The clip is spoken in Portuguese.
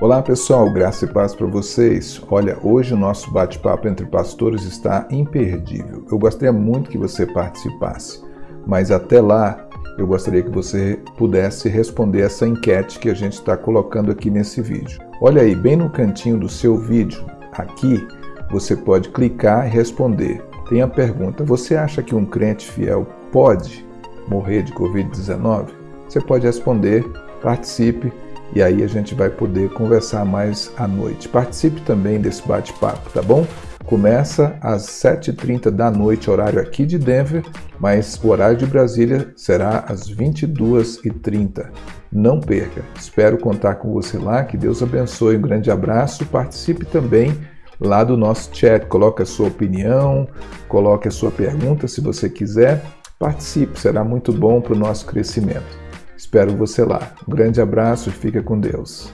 Olá pessoal, graça e paz para vocês. Olha, hoje o nosso bate-papo entre pastores está imperdível. Eu gostaria muito que você participasse, mas até lá eu gostaria que você pudesse responder essa enquete que a gente está colocando aqui nesse vídeo. Olha aí, bem no cantinho do seu vídeo, aqui, você pode clicar e responder. Tem a pergunta, você acha que um crente fiel pode morrer de Covid-19? Você pode responder, participe e aí a gente vai poder conversar mais à noite. Participe também desse bate-papo, tá bom? Começa às 7h30 da noite, horário aqui de Denver, mas o horário de Brasília será às 22h30. Não perca, espero contar com você lá, que Deus abençoe, um grande abraço, participe também lá do nosso chat, coloque a sua opinião, coloque a sua pergunta se você quiser, participe, será muito bom para o nosso crescimento. Espero você lá. Um grande abraço e fica com Deus.